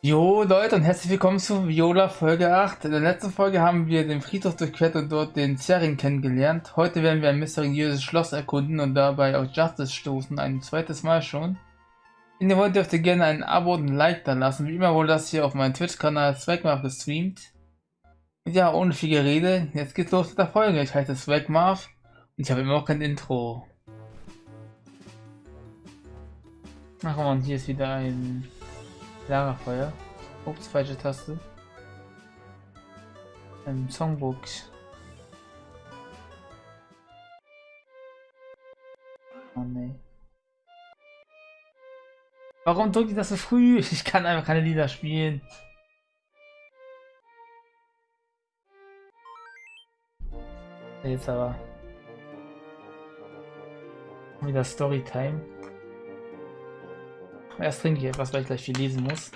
Jo Leute und herzlich willkommen zu Viola Folge 8. In der letzten Folge haben wir den Friedhof durchquert und dort den Zerring kennengelernt. Heute werden wir ein mysteriöses Schloss erkunden und dabei auf Justice stoßen, ein zweites Mal schon. Wenn ihr wollt, dürft ihr gerne ein Abo und ein Like da lassen. Wie immer wurde das hier auf meinem Twitch-Kanal Swagmarv gestreamt. Und ja, ohne viel Gerede, jetzt geht's los mit der Folge. Ich heiße Swagmarv und ich habe immer noch kein Intro. Ach man, hier ist wieder ein Lagerfeuer. Ups, falsche Taste. Ein Songbook. Oh nee. Warum drückt ich das so früh? Ich kann einfach keine Lieder spielen. Jetzt aber. Wieder Storytime. Erst trinke ich etwas, weil ich gleich viel lesen muss.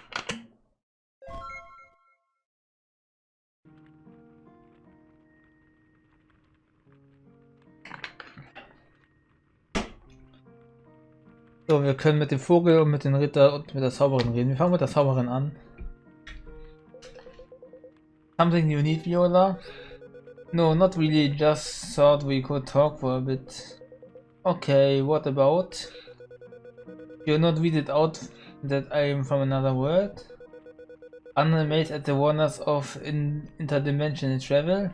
So, wir können mit dem Vogel und mit dem Ritter und mit der Zauberin reden. Wir fangen mit der Zauberin an. Something you need, Viola? No, not really. Just thought we could talk for a bit. Okay, what about? You're not weirded out that I am from another world? Unamazed at the wonders of in interdimensional travel?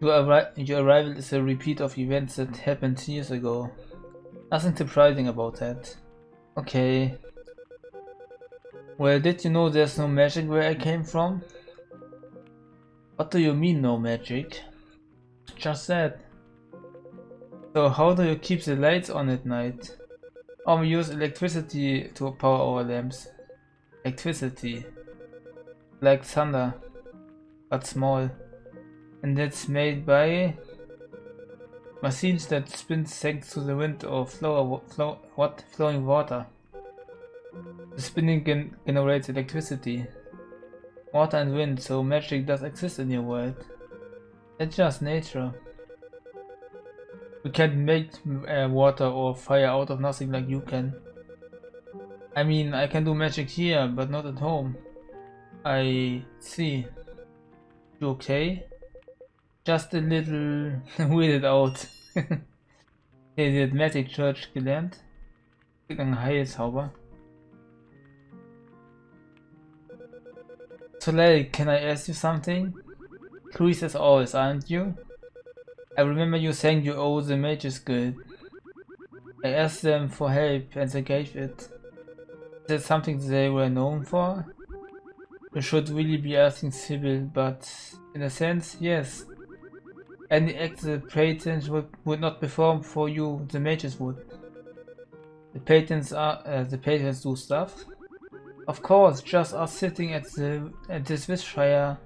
Your, arri your arrival is a repeat of events that happened years ago. Nothing surprising about that. Okay. Well, did you know there's no magic where I came from? What do you mean no magic? Just that. So how do you keep the lights on at night? Um, we use electricity to power our lamps. Electricity. Like thunder. But small. And that's made by machines that spin thanks to the wind or flow, flow what flowing water. The spinning gen generates electricity. Water and wind, so magic does exist in your world. It's just nature. We can't make uh, water or fire out of nothing like you can. I mean, I can do magic here, but not at home. I see. You okay? Just a little weirded out. okay, hat Magic Church gelernt. Ein Heilzauber. Soleil, can I ask you something? Curious as always, aren't you? I remember you saying you owe the mages good. I asked them for help and they gave it. Is that something they were known for? You should really be asking Sybil, but in a sense, yes. Any act the patrons would, would not perform for you, the mages would. The patrons are uh, the patrons do stuff. Of course, just us sitting at the at this wishfire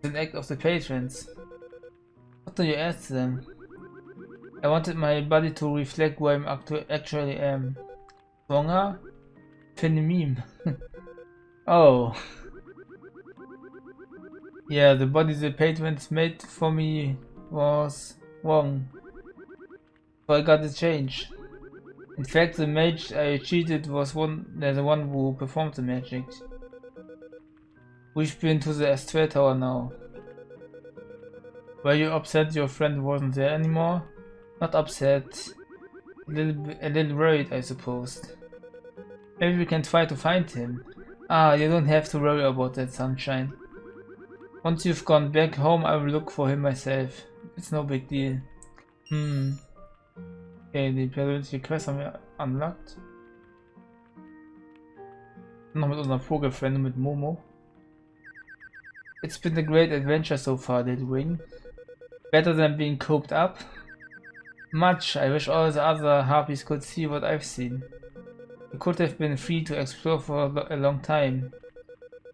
is an act of the patrons. What do you ask them? I wanted my body to reflect who I'm actually um, am. Stronger? meme. oh. Yeah, the body the patrons made for me was wrong. So I got to change. In fact, the mage I cheated was one the one who performed the magic. We've been to the Astral Tower now. Were you upset your friend wasn't there anymore? Not upset. A little, a little worried, I suppose. Maybe we can try to find him. Ah, you don't have to worry about that, sunshine. Once you've gone back home, I will look for him myself. It's no big deal. Hm. Okay, die persönliche Quest haben wir unlocked. Noch mit unserem Vogelfriend mit Momo. It's been a great adventure so far, Little Wing. Better than being cooped up? Much. I wish all the other harpies could see what I've seen. You could have been free to explore for a long time.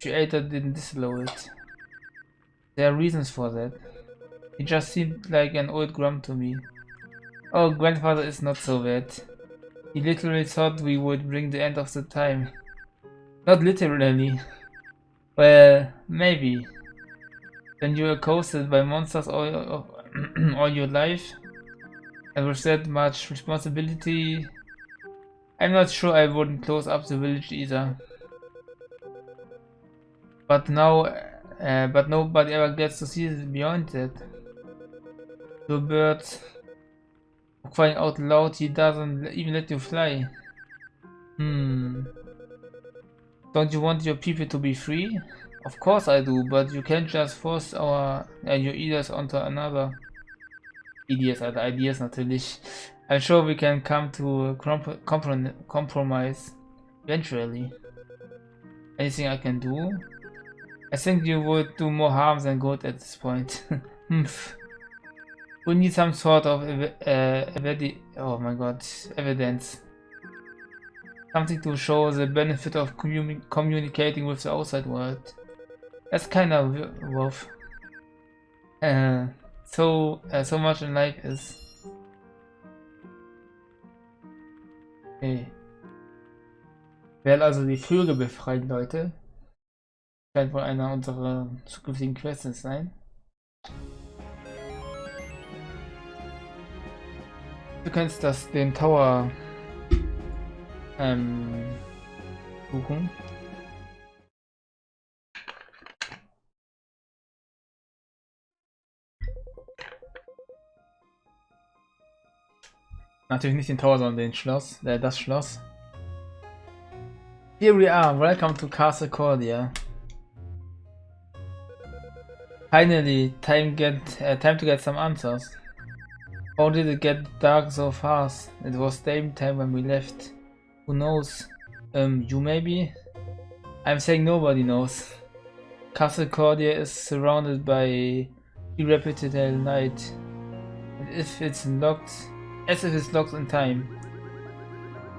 Creator didn't disallow it. There are reasons for that. He just seemed like an old grump to me. Oh, grandfather is not so bad. He literally thought we would bring the end of the time. Not literally. Well, maybe. Then you were coasted by monsters all, all your life? And with that much responsibility, I'm not sure I wouldn't close up the village either. But now, uh, but nobody ever gets to see beyond that. The birds crying out loud, he doesn't even let you fly. Hmm. Don't you want your people to be free? Of course I do, but you can't just force our uh, your ideas onto another. Ideas, other ideas natürlich. I'm sure we can come to a comp comprom compromise eventually. Anything I can do? I think you would do more harm than good at this point. we need some sort of uh, oh my god, evidence. Something to show the benefit of communi communicating with the outside world. That's kind of rough. Uh, so, uh, so much in life is... Okay. Werden also die Vögel befreien, Leute. Scheint wohl einer unserer zukünftigen Quests sein. Du kannst das den Tower ähm, suchen. Natürlich nicht den Tower, sondern den Schloss, äh, das Schloss. Here we are, welcome to Castle Cordia. Finally, time get uh, time to get some answers. How did it get dark so fast? It was same time when we left. Who knows? Um, you maybe? I'm saying nobody knows. Castle Cordia is surrounded by irreparable night. If it's locked, as if it's locked in time.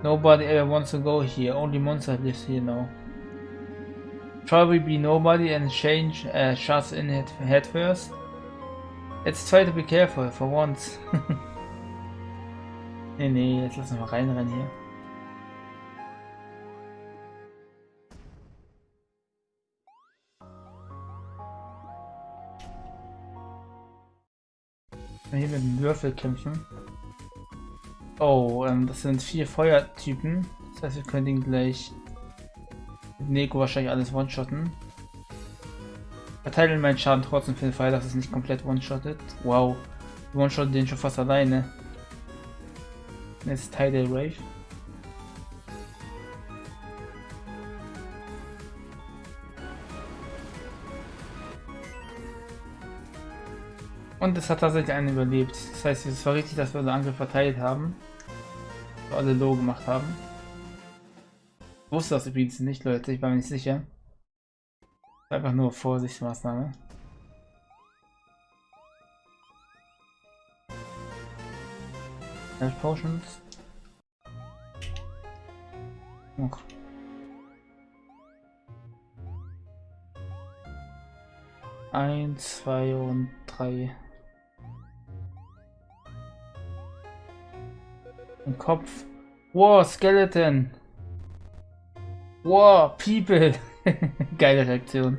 Nobody ever wants to go here, only monster lives here now. Probably be nobody and change uh, shots in it head first. Let's try to be careful for once. nee, nee, jetzt lassen wir reinrennen hier. hier mit dem Würfel kämpfen. Oh, ähm, das sind vier Feuertypen. Das heißt, wir können den gleich mit Neko wahrscheinlich alles one-shotten. Verteilen meinen Schaden trotzdem für den Fall, dass es nicht komplett one-shottet. Wow. One-shot den schon fast alleine. Jetzt Teil der Rave. Und es hat tatsächlich einen überlebt. Das heißt, es war richtig, dass wir unseren Angriff verteilt haben. Alle low gemacht haben. Ich wusste das übrigens nicht, Leute. Ich war mir nicht sicher. Einfach nur Vorsichtsmaßnahme. Health Potions. Noch. Eins, zwei und drei. Ein Kopf. Wow, Skeleton. Wow, People. Geile Reaktion.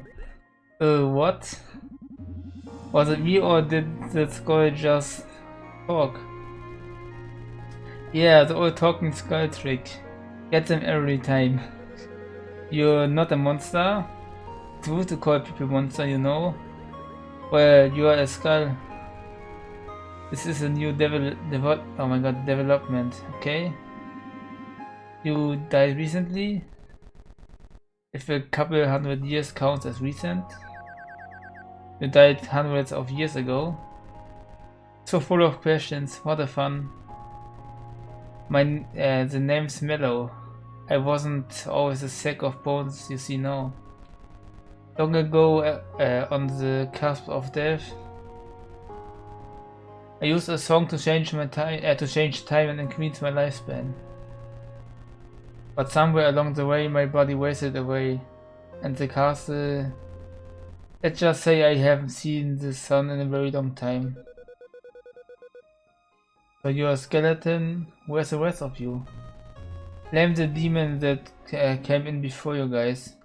Uh, what? Was it me or did the skull just talk? Yeah, the old talking skull trick. Get them every time. You're not a monster. True to call people monster, you know. Well, you are a skull. This is a new develop, develop oh my god, development, okay? You died recently? If a couple hundred years counts as recent? You died hundreds of years ago? So full of questions, what a fun. My, uh, the name's Mellow. I wasn't always a sack of bones you see now. Long ago, uh, uh, on the cusp of death, I used a song to change my time, uh, to change time and increase my lifespan. But somewhere along the way, my body wasted away, and the castle. Let's just say I haven't seen the sun in a very long time. So you're a skeleton. Where's the rest of you? Blame the demon that uh, came in before you guys.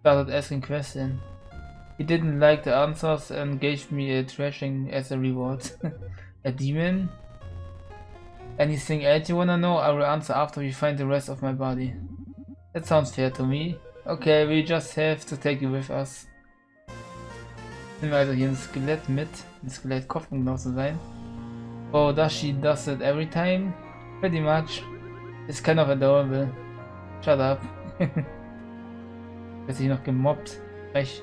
Started asking questions. He didn't like the answers and gave me a thrashing as a reward. a demon? Anything else you wanna know? I will answer after we find the rest of my body. That sounds fair to me. Okay, we just have to take you with us. Nehmen also hier ein Skelett mit. Ein Skelettkopf, um genau zu sein. Oh, does she does it every time? Pretty much. It's kind of adorable. Shut up. Wird sich noch gemobbt. Frech.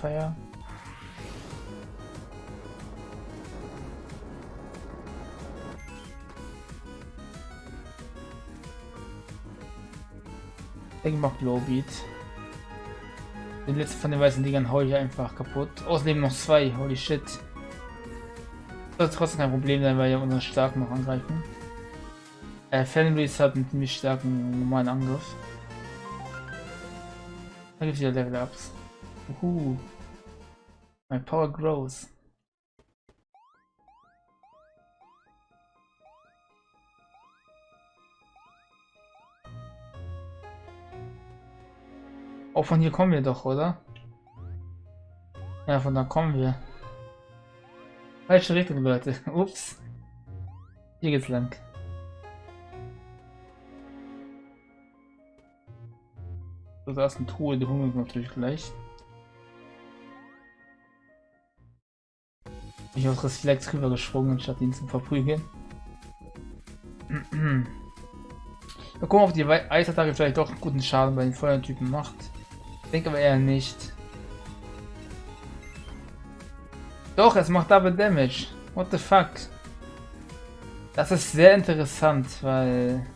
Feier. Ich mach Lowbeat. Den letzten von den weißen Dingern hau ich einfach kaputt. Außerdem noch zwei. Holy shit. Das trotzdem kein Problem sein, weil ja unsere Starken noch angreifen. Äh, Fenris hat einen ziemlich starken normalen Angriff. Da gibt es wieder Level Uhu. My power grows. Oh, von hier kommen wir doch, oder? Ja, von da kommen wir. Falsche Richtung, Leute. Ups. Hier geht's lang. So, da ist eine Truhe, die wir natürlich gleich. Ich habe Reflex rüber gesprungen, statt ihn zu verprügeln. Mal gucken, ob die Eisattacke vielleicht doch guten Schaden bei den Feuertypen macht. Ich denke aber eher nicht. Doch, es macht Double Damage. What the fuck? Das ist sehr interessant, weil...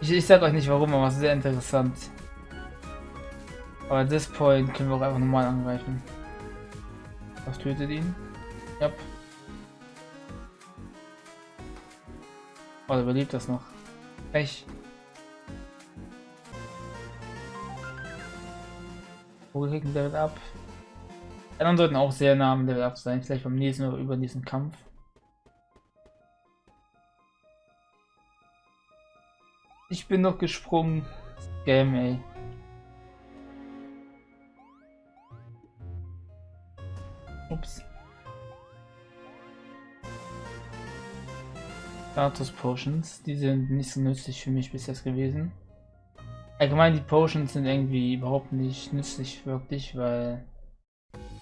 Ich, ich sag euch nicht warum, aber es ist sehr interessant. Aber at this point können wir auch einfach normal angreifen. Was tötet ihn? Yep. Oh, überlebt das noch. Echt. Vogelkicken Level ab. Die anderen sollten auch sehr nah am Level up sein. Vielleicht beim nächsten oder übernächsten Kampf. Ich bin noch gesprungen. Scam, ey. Ups. Status Potions, die sind nicht so nützlich für mich bis jetzt gewesen. Allgemein die Potions sind irgendwie überhaupt nicht nützlich wirklich, weil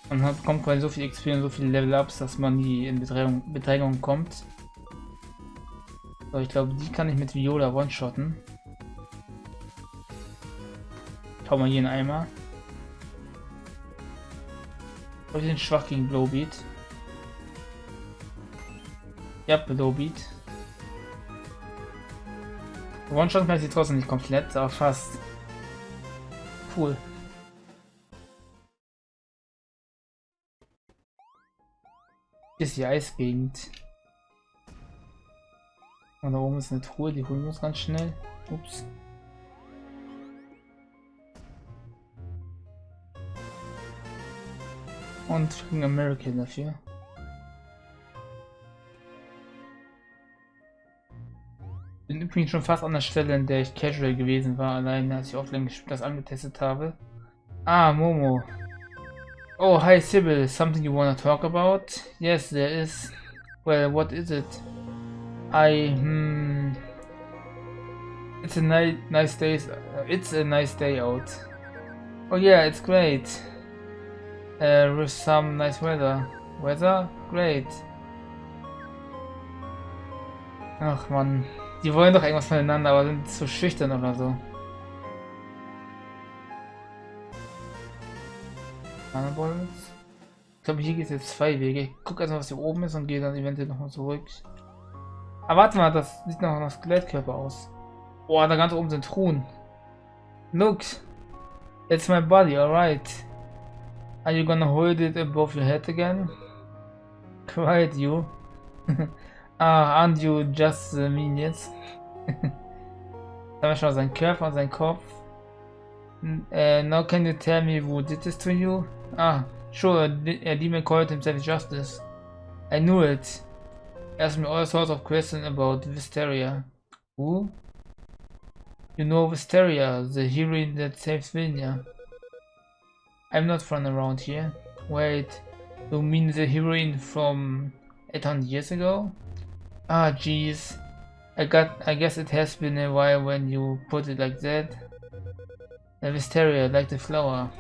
man hat, bekommt quasi so viel XP und so viele Level-Ups, dass man nie in Bedrängung, Bedrängung kommt. Aber ich glaube, die kann ich mit Viola one-shotten. Ich hau mal hier einen Eimer. Ich bin schwach gegen Blowbeat. Ja, Blowbeat. One-Shot kann sie trotzdem nicht komplett, aber fast. Cool. Hier ist die Eisgegend. Und da oben ist eine Truhe, die holen wir uns ganz schnell. Ups. Und kriegen American dafür. Bin übrigens schon fast an der Stelle, in der ich casual gewesen war, allein als ich offline das angetestet habe. Ah, Momo. Oh, hi Sybil, something you wanna talk about? Yes, there is. Well, what is it? I, hmm... It's a ni nice day, uh, it's a nice day out. Oh yeah, it's great. Uh, with some nice weather. Weather? Great. Ach man. Die wollen doch irgendwas voneinander, aber sind zu schüchtern oder so. Ich glaube, hier geht es jetzt zwei Wege. Ich gucke erstmal, was hier oben ist und gehe dann eventuell nochmal zurück. Aber warte mal, das sieht noch nach Skelettkörper aus. Boah, da ganz oben sind Truhen. Look, it's my body, alright. Are you gonna hold it above your head again? Quiet, you. Ah, aren't you just the minions? Wir schon seinen Körper und seinen Kopf. Uh, now can you tell me who did this to you? Ah, sure, a demon called himself Justice. I knew it. Asked me all sorts of questions about Wisteria. Who? You know Wisteria, the heroine that saves Vilnia. I'm not from around here. Wait, you mean the heroine from 800 years ago? Ah, jeez. I got. I guess it has been a while when you put it like that. The wisteria, like the flower.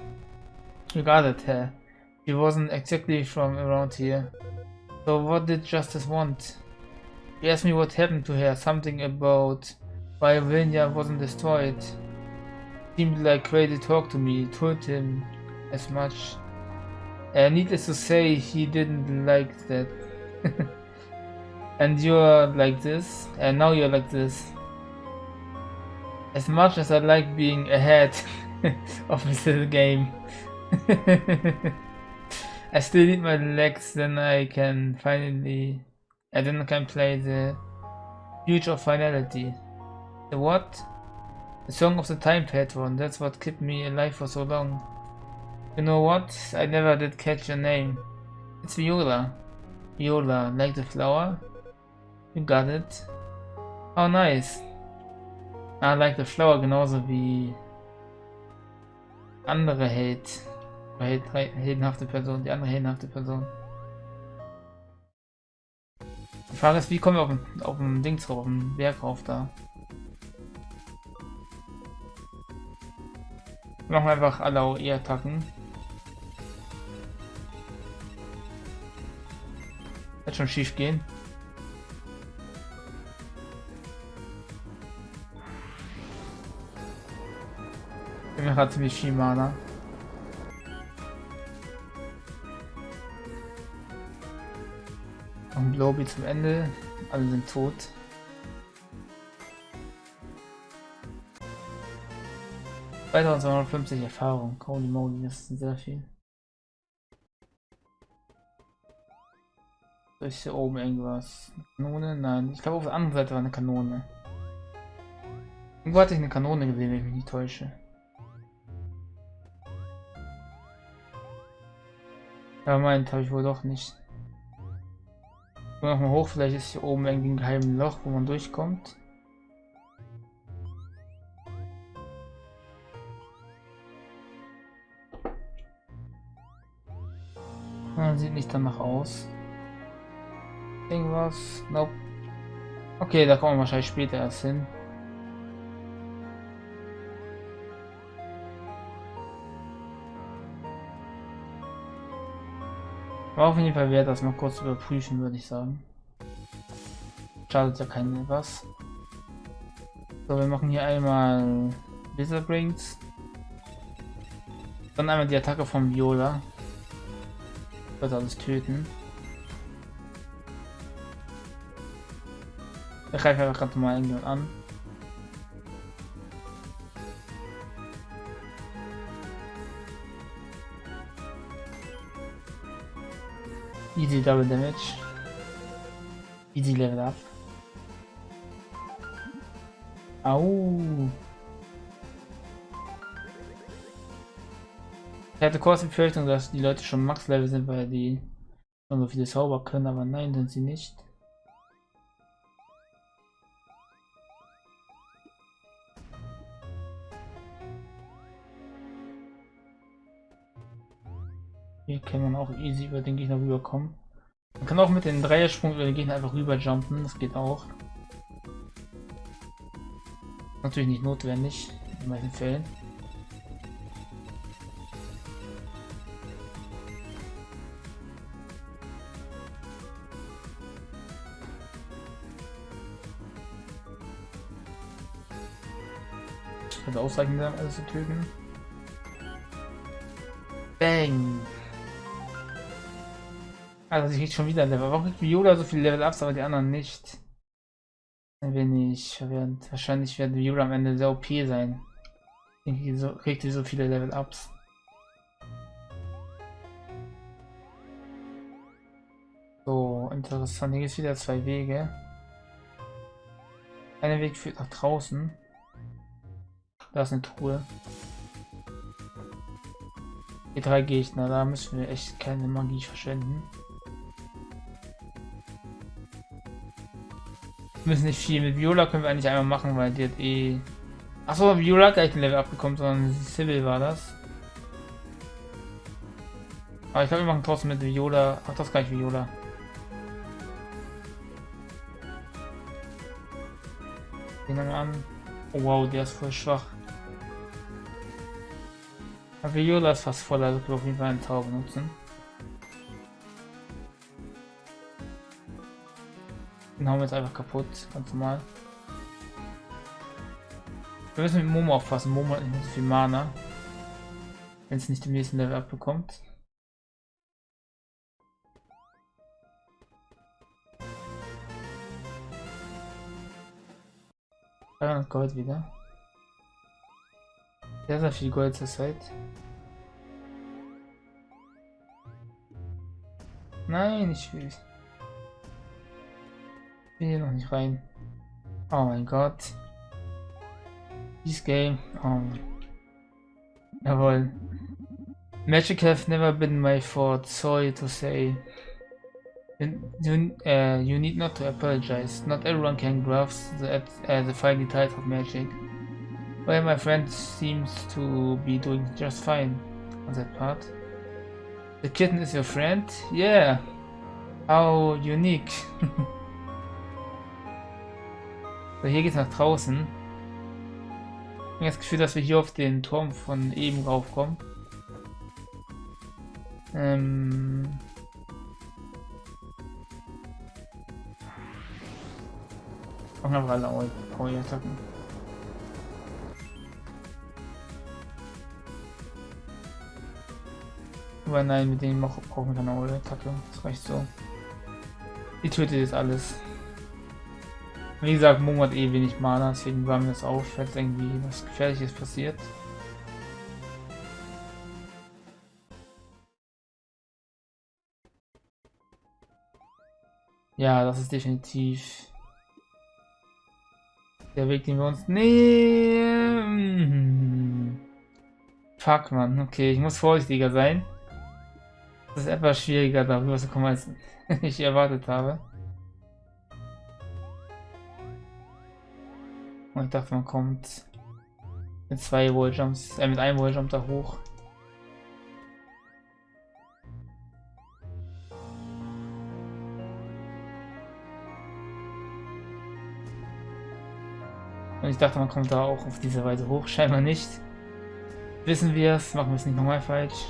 You got it, her. She wasn't exactly from around here. So what did Justice want? He asked me what happened to her, something about why Vilnia wasn't destroyed. Seemed like crazy talk to me, told him as much. Uh, needless to say, he didn't like that. and you're like this, and now you're like this. As much as I like being ahead of this game, I still need my legs, then I can finally, I then I can play the Future of Finality. The what? The Song of the Time Patron, that's what kept me alive for so long. You know what? I never did catch your name. It's Viola. Viola, like the flower? You got it. Oh nice. I like the flower genauso wie andere Held. Held heldenhafte Person, die andere heldenhafte Person. Die Frage ist, wie kommen wir auf den, auf den Ding drauf, auf den Berg rauf da? Machen wir einfach alle AOE-Attacken. Wird schon schief gehen. Wir haben ziemlich viel Mana. Und Lobby zum Ende. Alle sind tot. Zweitausendzweihundertfünfzig Erfahrung. Holy moly, das ist sehr viel. Ist hier oben irgendwas? Kanone? Nein. Ich glaube auf der anderen Seite war eine Kanone. Irgendwo hatte ich eine Kanone gesehen, wenn ich mich nicht täusche. Ja, meint habe ich wohl doch nicht. Noch mal hoch, vielleicht ist hier oben irgendwie ein geheimes Loch, wo man durchkommt. Ja, sieht nicht danach aus. Irgendwas? Nope. Okay, da kommen wir wahrscheinlich später erst hin. War auf jeden Fall wert, das mal kurz überprüfen, würde ich sagen. Schadet ja kein was. So, wir machen hier einmal Wizard Rings. Dann einmal die Attacke von Viola. Wird alles töten. Ich greife einfach gerade mal irgendjemand an. Double damage. Easy level up. Au. Ich hatte kurz die Befürchtung, dass die Leute schon Max-Level sind, weil die schon so viele Zauber können, aber nein, sind sie nicht. Hier kann man auch easy über den Gegner rüberkommen. Kann auch mit dem Dreiersprung über den Gegner einfach rüber jumpen, das geht auch. Natürlich nicht notwendig, in manchen Fällen. Also ausreichend, alles zu töten. Bang! Also ich krieg schon wieder Level. Warum kriegt Viola so viele Level Ups, aber die anderen nicht? Ein wenig verwirrend. Wahrscheinlich wird Viola am Ende sehr OP sein. Ich so, kriegt sie so viele Level Ups. So, interessant. Hier gibt es wieder zwei Wege. Einer Weg führt nach draußen. Da ist eine Truhe. Die drei Gegner, da müssen wir echt keine Magie verschwenden. Müssen nicht viel. Mit Viola können wir eigentlich einmal machen, weil die hat eh... Achso, Viola hat gleich ein Level abgekommen, sondern Sybil war das. Aber ich glaube, wir machen trotzdem mit Viola. Ach, das kann ich Viola. Den an. Oh, wow, der ist voll schwach. Aber Viola ist fast voll, also wir auf jeden Fall einen Tower benutzen. Den wir jetzt einfach kaputt, ganz normal. Wir müssen mit Momo aufpassen. Momo hat nicht viel Mana. Wenn es nicht im nächsten Level abbekommt. 300 Gold wieder. Sehr, sehr viel Gold zur Zeit. Nein, ich will. Ich noch nicht rein. Oh mein Gott. This game. Oh. Jawohl. Magic have never been my fault, sorry to say. You, uh, you need not to apologize. Not everyone can grasp the, uh, the fine details of magic. Well, my friend seems to be doing just fine on that part. The kitten is your friend? Yeah. How unique. so, hier geht's nach draußen. Ich habe das Gefühl, dass wir hier auf den Turm von eben raufkommen. Ähm... Machen einfach alle Power-Attacken. Aber nein, mit denen brauchen wir keine Aura-Attacke. Das reicht so. Die tötet jetzt alles. Wie gesagt, Momo hat eh wenig Mana, deswegen waren wir das auf, falls irgendwie was Gefährliches passiert. Ja, das ist definitiv der Weg, den wir uns nehmen. Fuck, man. Okay, ich muss vorsichtiger sein. Das ist etwas schwieriger, darüber zu kommen, als ich erwartet habe. Und ich dachte, man kommt mit zwei Walljumps, äh, mit einem Walljump da hoch. Und ich dachte, man kommt da auch auf diese Weise hoch. Scheinbar nicht. Wissen wir es, machen wir es nicht nochmal falsch.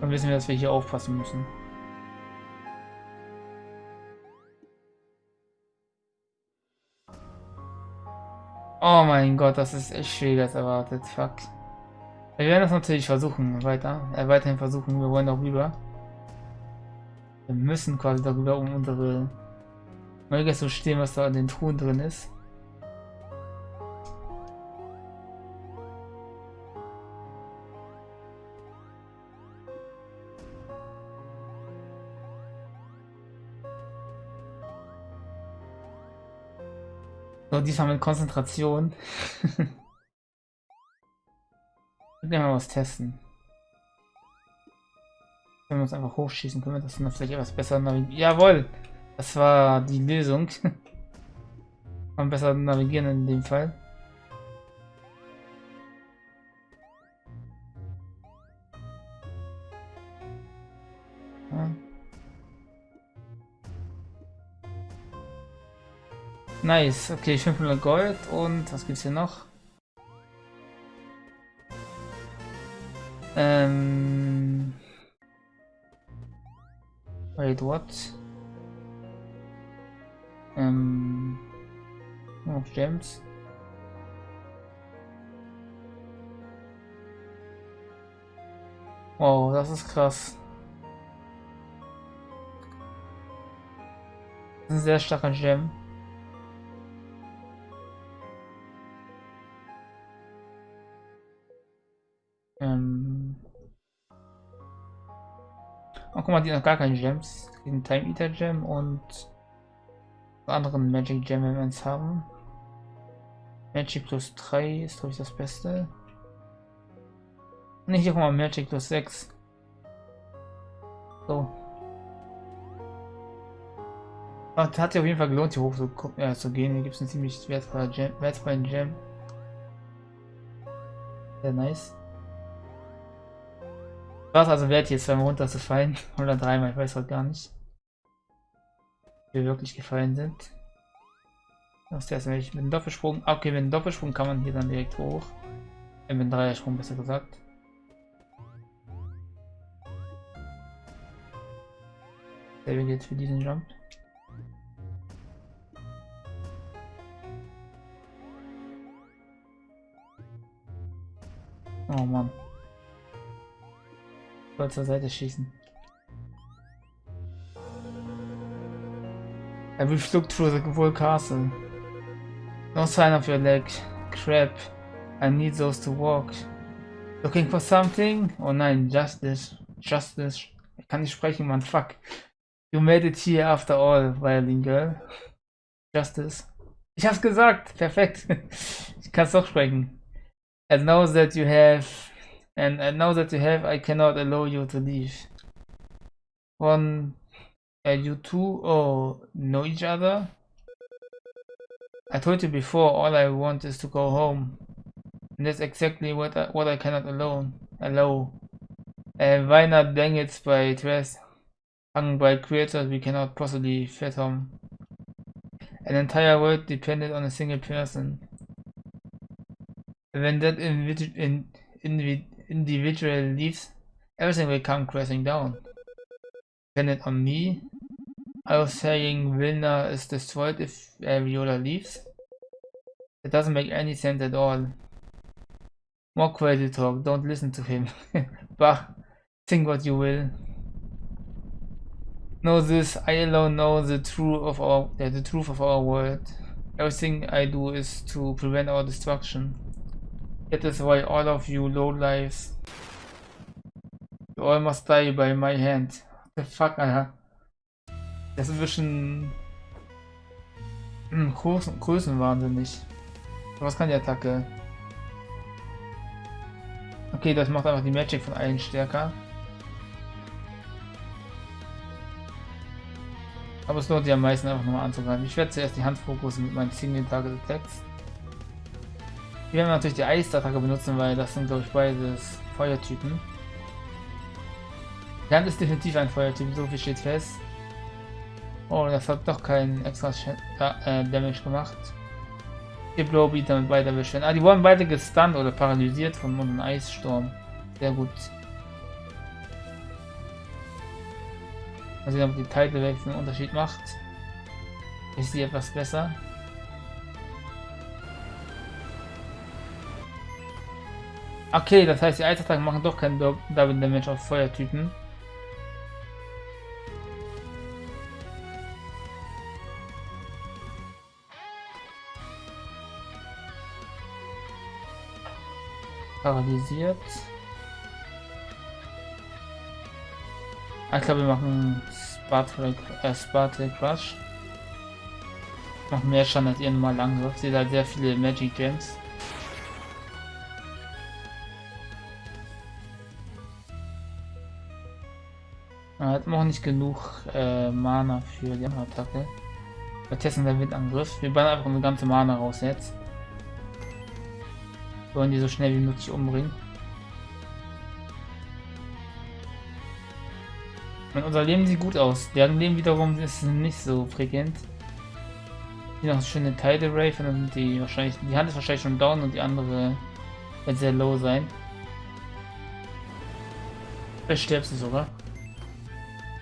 Dann wissen wir, dass wir hier aufpassen müssen. Oh mein Gott, das ist echt schwieriger als erwartet. Fuck. Wir werden das natürlich versuchen, weiter, äh, weiterhin versuchen. Wir wollen auch rüber. Wir müssen quasi darüber, um unsere Neugier zu stehen, was da in den Truhen drin ist. So, diesmal mit Konzentration. will mal was testen. Wenn wir uns einfach hochschießen können, wir das dann vielleicht etwas besser navigieren. Jawohl! Das war die Lösung. Man besser navigieren in dem Fall. Nice, okay, 500 Gold und was gibt's hier noch? Ähm Wait, what? Ähm. Noch Gems. Wow, das ist krass. Das ist ein sehr starker Gem. Ähm. Oh, guck mal, die noch gar keine Gems. Den Time Eater Gem und anderen Magic Gem Elements haben. Magic plus 3 ist glaube ich das Beste. Nicht hier guck mal Magic plus 6. So. Aber hat sich auf jeden Fall gelohnt, hier hoch zu, äh, zu gehen. Hier gibt es einen ziemlich wertvollen Gem. Wertvollen Gem. Sehr nice. Was also wert hier zweimal runterzufallen. Oder dreimal, ich weiß halt gar nicht. Wie wir wirklich gefallen sind. Das ist erst mit dem Doppelsprung. Ah, okay, mit dem Doppelsprung kann man hier dann direkt hoch. Äh, mit dem Dreiersprung besser gesagt. Selbe gilt für diesen Jump. Oh Mann. Wollte zur Seite schießen. I will look through the whole castle. No sign of your leg. Crap. I need those to walk. Looking for something? Oh nein, justice. Justice. Ich kann nicht sprechen, man. Fuck. You made it here after all, Violin Girl. Justice. Ich hab's gesagt. Perfekt. ich kann's doch sprechen. And now that you have, and, and now that you have, I cannot allow you to leave. One, uh, you two oh, know each other? I told you before, all I want is to go home. And that's exactly what I, what I cannot alone, allow. Uh, why not it by dress? Hung by creators we cannot possibly fathom. An entire world depended on a single person. When that individual, in, individual leaves, everything will come crashing down. Dependent on me. I was saying Vilna is destroyed if Viola leaves. It doesn't make any sense at all. More crazy talk, don't listen to him. bah, think what you will. Know this, I alone know the truth of our the truth of our world. Everything I do is to prevent our destruction. That is why all of you lowlifes, you all must die by my hand. What the fuck, Alter? Das ist ein bisschen hm, Größen, Größenwahnsinnig. Was kann die Attacke? Okay, das macht einfach die Magic von allen stärker. Aber es lohnt sich am meisten einfach nochmal anzugreifen. Ich werde zuerst die Hand fokussen mit meinen Single Target Attacks. Wir werden natürlich die Eisattacke benutzen, weil das sind glaube ich beides Feuertypen. Hand ist definitiv ein Feuertyp, so viel steht fest. Oh, das hat doch keinen extra äh, Damage gemacht. Die Blowbeat damit beide erwischt Ah, die wurden beide gestunt oder paralysiert von einem Eissturm. Sehr gut. Mal sehen, ob die Title Wechsel einen Unterschied macht. Ist sie etwas besser? Okay, das heißt, die Eisattacken machen doch keinen Double Damage auf Feuertypen. Paralysiert. Ah, ich glaube, wir machen Spartan, äh, Spartan Crush. Noch mehr Schaden als ihr normal lang. Sie hat sehr viele Magic Gems. Er hat noch nicht genug äh, Mana für die Attacke. Wir testen den Windangriff. Wir bauen einfach eine ganze Mana raus jetzt. Wir wollen die so schnell wie möglich umbringen. Und unser Leben sieht gut aus. Deren Leben wiederum ist nicht so prägent. Hier noch eine schöne Tidal Ray, dann die wahrscheinlich. Die Hand ist wahrscheinlich schon down und die andere wird sehr low sein. Vielleicht stirbst du sogar.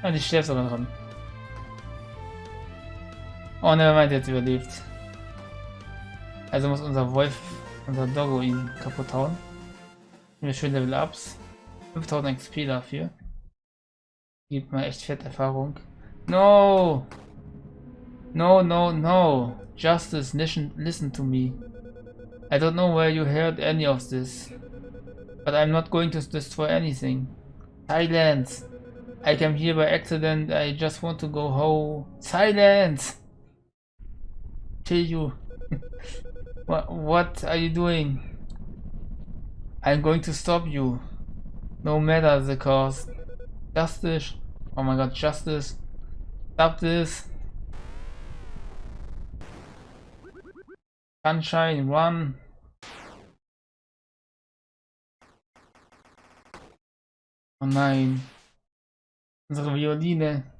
Ah, die sterbt sogar dran. Oh ne, meint jetzt überlebt. Also muss unser Wolf, unser Doggo ihn kaputt hauen. Wir schön Level Ups. 5000 XP dafür. Gibt mir echt fett Erfahrung. No! No, no, no! Justice, listen, listen to me. I don't know where you heard any of this. But I'm not going to destroy anything. Silence! I came here by accident. I just want to go home. Silence! Tell you. what, what are you doing? I'm going to stop you. No matter the cost. Justice. Oh my god, justice. Stop this. Sunshine, run. Oh nein. Unsere Violine.